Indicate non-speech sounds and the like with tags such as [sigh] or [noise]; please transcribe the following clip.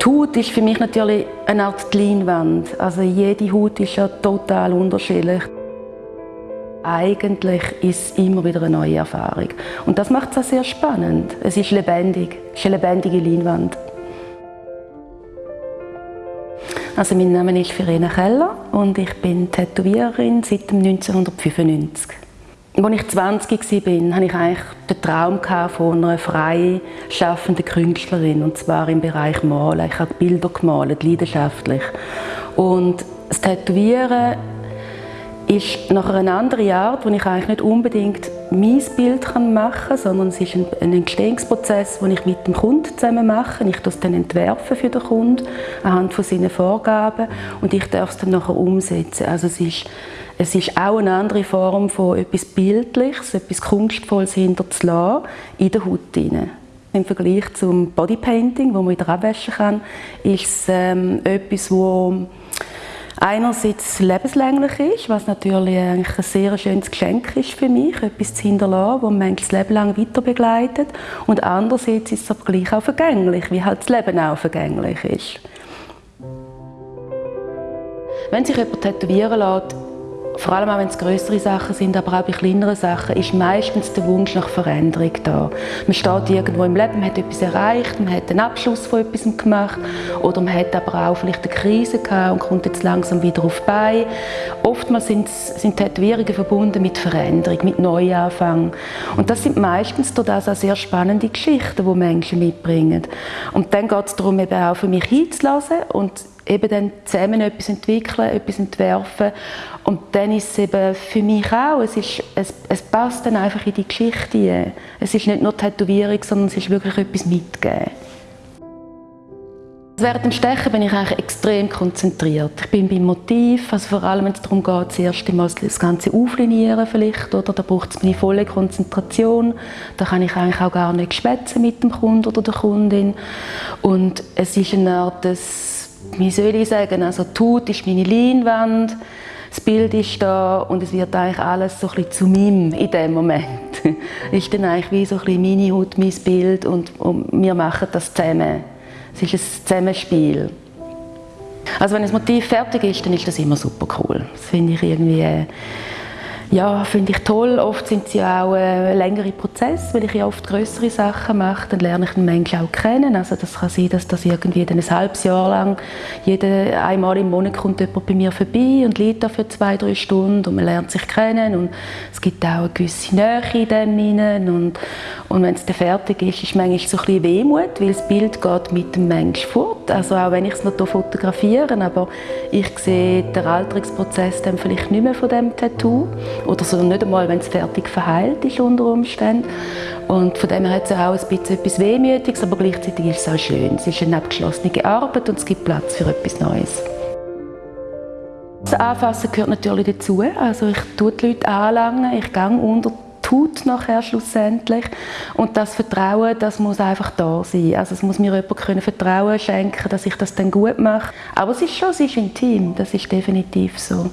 Die Haut ist für mich natürlich eine Art Leinwand. Also jede Haut ist ja total unterschiedlich. Eigentlich ist es immer wieder eine neue Erfahrung. Und das macht es auch sehr spannend. Es ist lebendig, es ist eine lebendige Leinwand. Also mein Name ist Verena Keller und ich bin Tätowiererin seit 1995. Als ich 20 war, hatte ich eigentlich den Traum von einer frei schaffenden Künstlerin, und zwar im Bereich Malen. Ich habe Bilder gemalt, leidenschaftlich. Und das Tätowieren ist nach einer anderen Art, wo ich eigentlich nicht unbedingt mein Bild machen kann, sondern es ist ein, Entstehungsprozess, den ich mit dem Kunden zusammen mache. Ich das dann entwerfen für den Kunden anhand von seinen Vorgaben und ich darf es dann nachher umsetzen. Also es ist, es ist auch eine andere Form von etwas Bildliches, etwas Kunstvolles hinterzulassen in der Haut hinein. Im Vergleich zum Bodypainting, wo man wieder abwaschen kann, ist es ähm, etwas, wo einerseits lebenslänglich ist, was natürlich eigentlich ein sehr schönes Geschenk ist für mich, etwas zu hinterlassen, das man das Leben lang weiter begleitet. Und andererseits ist es aber gleich auch vergänglich, wie halt das Leben auch vergänglich ist. Wenn sich jemand tätowieren lässt, vor allem auch wenn es größere Sachen sind, aber auch bei kleineren Sachen, ist meistens der Wunsch nach Veränderung da. Man steht irgendwo im Leben, man hat etwas erreicht, man hat einen Abschluss von etwas gemacht oder man hat aber auch vielleicht eine Krise gehabt und kommt jetzt langsam wieder auf bei. Oftmals sind, sind Tätowierungen verbunden mit Veränderung, mit Neuanfang. Und das sind meistens das auch sehr spannende Geschichten, die Menschen mitbringen. Und dann geht es darum, eben auch für mich hinzulassen und eben dann zusammen etwas entwickeln, etwas entwerfen. Und dann ist es eben für mich auch, es, ist, es, es passt dann einfach in die Geschichte. Es ist nicht nur Tätowierung, sondern es ist wirklich etwas mitgeben. Während dem Stechen bin ich eigentlich extrem konzentriert. Ich bin beim Motiv, also vor allem wenn es darum geht, das erste Mal das Ganze auflinieren vielleicht, oder? da braucht es meine volle Konzentration. Da kann ich eigentlich auch gar nicht schwätzen mit dem Kunden oder der Kundin. Und es ist eine Art, des wie soll ich sagen, also Haut ist meine Leinwand, das Bild ist da und es wird eigentlich alles so ein bisschen zu meinem in dem Moment. [laughs] Ist dann eigentlich wie so ein bisschen meine Haut, mein Bild und, und wir machen das zusammen. Es ist ein Zusammenspiel. Also wenn das Motiv fertig ist, dann ist das immer super cool. Das finde ich irgendwie äh, ja, finde ich toll. Oft sind sie auch äh, längere Prozesse, weil ich ja oft größere Sachen mache. Dann lerne ich den Menschen auch kennen. Also das kann sein, dass das irgendwie ein halbes Jahr lang jede, einmal im Monat kommt jemand bei mir vorbei und liegt da für zwei, drei Stunden und man lernt sich kennen und es gibt auch eine gewisse Nähe in dem hinein. und, und wenn es dann fertig ist, ist manchmal so ein bisschen Wehmut, weil das Bild geht mit dem Menschen fort. Also auch wenn ich es noch fotografiere, aber ich sehe den Alterungsprozess dann vielleicht nicht mehr von dem Tattoo oder so nicht einmal, wenn es fertig verheilt ist unter Umständen. Und von dem her hat es auch ein bisschen etwas Wehmütiges, aber gleichzeitig ist es auch schön. Es ist eine abgeschlossene Arbeit und es gibt Platz für etwas Neues. Das Anfassen gehört natürlich dazu. Also ich tue die Leute anlangen, ich gehe unter Haut nachher schlussendlich. Und das Vertrauen, das muss einfach da sein. Also es muss mir jemand können Vertrauen schenken, dass ich das dann gut mache. Aber es ist schon, es ist intim, das ist definitiv so.